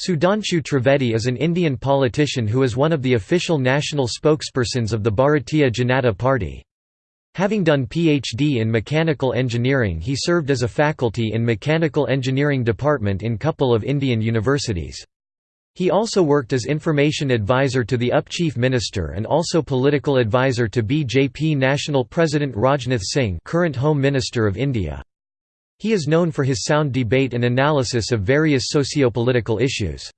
Sudhanshu Trivedi is an Indian politician who is one of the official national spokespersons of the Bharatiya Janata Party. Having done PhD in mechanical engineering he served as a faculty in mechanical engineering department in couple of Indian universities. He also worked as information advisor to the UP Chief Minister and also political advisor to BJP National President Rajnath Singh current Home Minister of India. He is known for his sound debate and analysis of various socio-political issues.